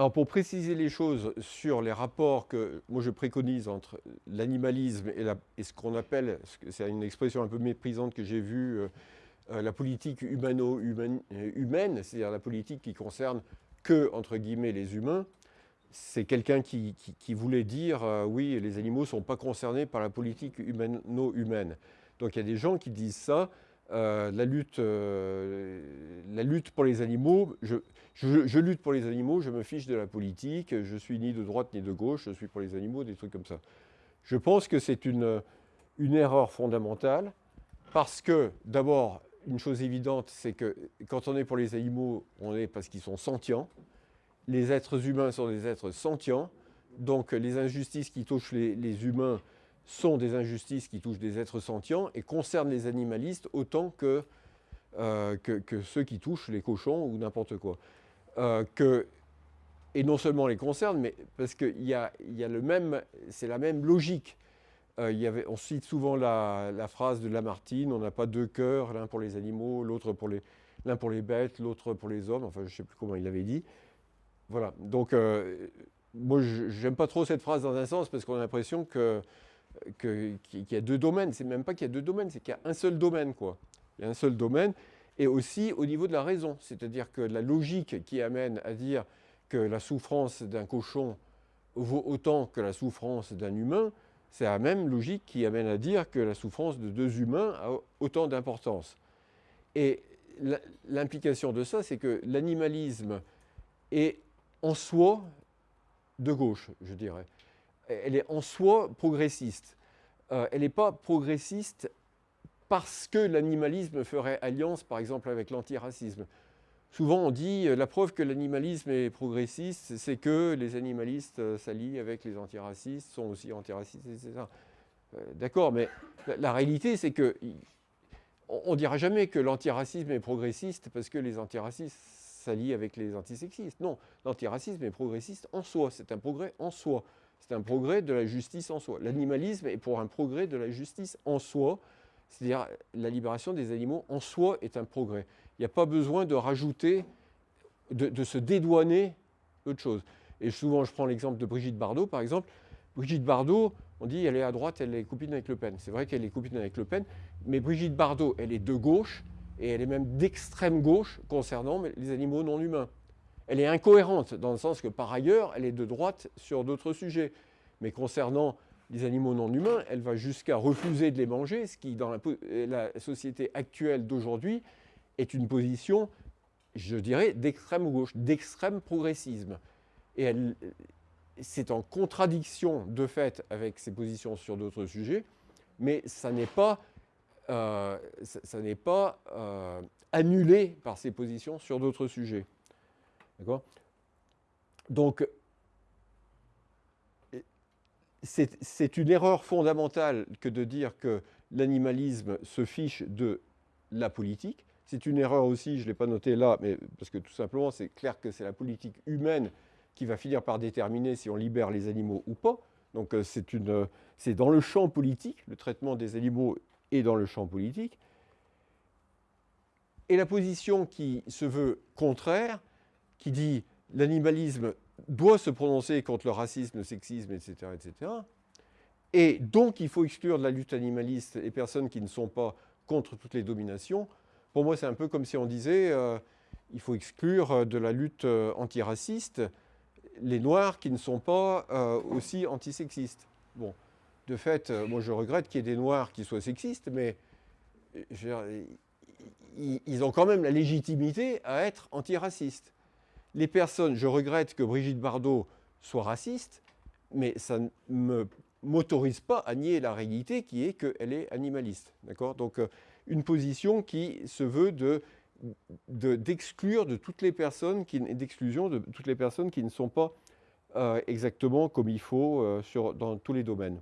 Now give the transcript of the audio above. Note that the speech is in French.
Alors pour préciser les choses sur les rapports que moi je préconise entre l'animalisme et, ce qu'on appelle, c'est une expression un peu méprisante que j'ai vue, euh, euh, la politique humano-humaine, c'est-à-dire la politique qui concerne que, entre guillemets, les humains, c'est quelqu'un qui, voulait dire euh, oui, les animaux ne sont pas concernés par la politique humano-humaine. Donc il y a des gens qui disent ça, euh, la, lutte, euh, la lutte pour les animaux, je, lutte pour les animaux, je me fiche de la politique, je suis ni de droite ni de gauche, je suis pour les animaux, des trucs comme ça. Je pense que c'est une, une erreur fondamentale parce que, d'abord, une chose évidente, c'est que quand on est pour les animaux, on est parce qu'ils sont sentients. Les êtres humains sont des êtres sentients, donc les injustices qui touchent les humains sont des injustices qui touchent des êtres sentients et concernent les animalistes autant que, euh, que, ceux qui touchent les cochons ou n'importe quoi. Euh, que, et non seulement les concernent, mais parce que y a, y a le même, c'est la même logique. Euh, y avait, on cite souvent la, la, phrase de Lamartine, on n'a pas deux cœurs, l'un pour les animaux, l'autre pour les, l'un pour les bêtes, l'autre pour les hommes, enfin je ne sais plus comment il l'avait dit. Voilà, donc moi j'aime pas trop cette phrase dans un sens parce qu'on a l'impression que qu'il y a deux domaines. C'est même pas qu'il y a deux domaines, c'est qu'il y a un seul domaine. Quoi. Il y a un seul domaine. Et aussi au niveau de la raison. C'est-à-dire que la logique qui amène à dire que la souffrance d'un cochon vaut autant que la souffrance d'un humain, c'est la même logique qui amène à dire que la souffrance de deux humains a autant d'importance. Et l'implication de ça, c'est que l'animalisme est en soi de gauche, je dirais elle est en soi progressiste. Euh, elle n'est pas progressiste parce que l'animalisme ferait alliance, par exemple, avec l'antiracisme. Souvent, on dit euh, la preuve que l'animalisme est progressiste, c'est que les animalistes euh, s'allient avec les antiracistes, sont aussi antiracistes, etc. D'accord, mais la, réalité, c'est que on ne dira jamais que l'antiracisme est progressiste parce que les antiracistes s'allient avec les antisexistes. Non, l'antiracisme est progressiste en soi, c'est un progrès en soi. C'est un progrès de la justice en soi. L'animalisme est pour un progrès de la justice en soi, c'est-à-dire la libération des animaux en soi est un progrès. Il n'y a pas besoin de rajouter, de, se dédouaner autre chose. Et souvent, je prends l'exemple de Brigitte Bardot, par exemple. Brigitte Bardot, on dit elle est à droite, elle est copine avec Le Pen. C'est vrai qu'elle est copine avec Le Pen, mais Brigitte Bardot, elle est de gauche, et elle est même d'extrême gauche concernant les animaux non humains. Elle est incohérente dans le sens que par ailleurs, elle est de droite sur d'autres sujets. Mais concernant les animaux non humains, elle va jusqu'à refuser de les manger, ce qui, dans la, société actuelle d'aujourd'hui, est une position, je dirais, d'extrême gauche, d'extrême progressisme. Et c'est en contradiction de fait avec ses positions sur d'autres sujets, mais ça n'est pas, euh, ça, pas euh, annulé par ses positions sur d'autres sujets. Donc, c'est une erreur fondamentale que de dire que l'animalisme se fiche de la politique. C'est une erreur aussi, je ne l'ai pas noté là, mais parce que tout simplement, c'est clair que c'est la politique humaine qui va finir par déterminer si on libère les animaux ou pas. Donc euh, c'est dans le champ politique, le traitement des animaux est dans le champ politique. Et la position qui se veut contraire, qui dit l'animalisme doit se prononcer contre le racisme, le sexisme, etc., etc. Et donc, il faut exclure de la lutte animaliste les personnes qui ne sont pas contre toutes les dominations. Pour moi, c'est un peu comme si on disait euh, il faut exclure de la lutte euh, antiraciste les Noirs qui ne sont pas euh, aussi antisexistes. Bon, de fait, moi je regrette qu'il y ait des Noirs qui soient sexistes, mais ils ont quand même la légitimité à être antiracistes les personnes, je regrette que Brigitte Bardot soit raciste, mais ça ne m'autorise pas à nier la réalité qui est qu'elle est animaliste. Donc euh, une position qui se veut d'exclure de, toutes les personnes, d'exclusion de toutes les personnes qui ne sont pas euh, exactement comme il faut euh, dans tous les domaines.